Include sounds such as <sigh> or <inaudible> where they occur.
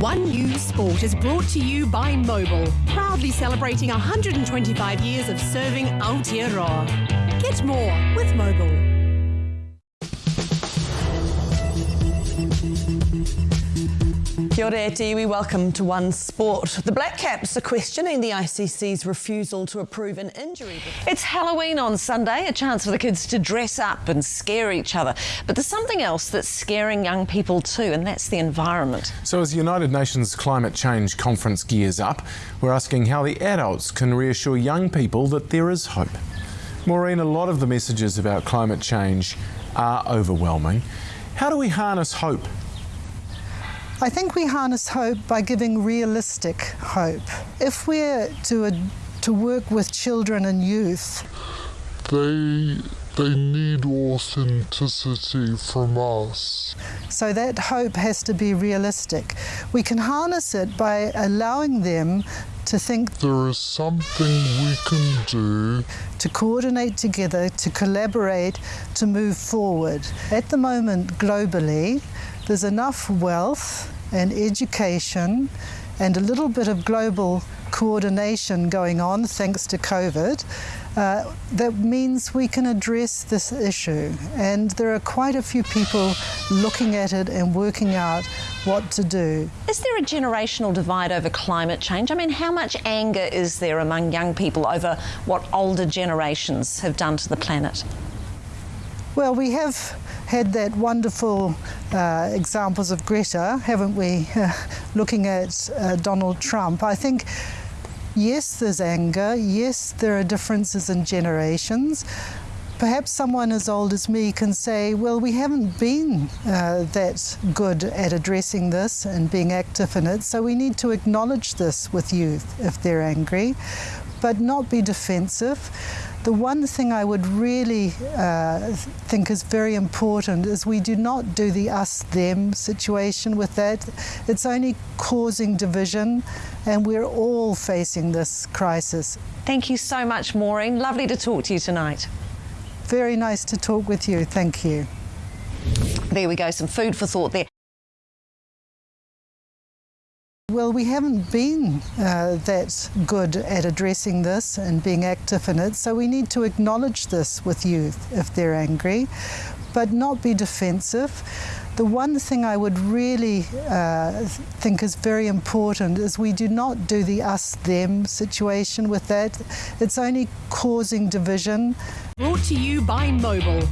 One News Sport is brought to you by Mobil, proudly celebrating 125 years of serving Aotearoa. Get more with Mobil. Kia ora te iwi, welcome to One Sport. The Black Caps are questioning the ICC's refusal to approve an injury. It's Halloween on Sunday, a chance for the kids to dress up and scare each other. But there's something else that's scaring young people too, and that's the environment. So as the United Nations Climate Change Conference gears up, we're asking how the adults can reassure young people that there is hope. Maureen, a lot of the messages about climate change are overwhelming. How do we harness hope? I think we harness hope by giving realistic hope. If we're to, uh, to work with children and youth, they they need authenticity from us. So that hope has to be realistic. We can harness it by allowing them to think there is something we can do to coordinate together, to collaborate, to move forward. At the moment, globally, there's enough wealth and education and a little bit of global coordination going on thanks to COVID. Uh, that means we can address this issue. And there are quite a few people looking at it and working out what to do. Is there a generational divide over climate change? I mean, how much anger is there among young people over what older generations have done to the planet? Well, we have had that wonderful uh, examples of Greta, haven't we? <laughs> looking at uh, Donald Trump. I think, yes, there's anger. Yes, there are differences in generations. Perhaps someone as old as me can say, well, we haven't been uh, that good at addressing this and being active in it, so we need to acknowledge this with youth if they're angry, but not be defensive. The one thing I would really uh, think is very important is we do not do the us-them situation with that. It's only causing division and we're all facing this crisis. Thank you so much, Maureen. Lovely to talk to you tonight. Very nice to talk with you. Thank you. There we go, some food for thought there. Well, we haven't been uh, that good at addressing this and being active in it, so we need to acknowledge this with youth if they're angry, but not be defensive. The one thing I would really uh, think is very important is we do not do the us-them situation with that. It's only causing division. Brought to you by Mobil.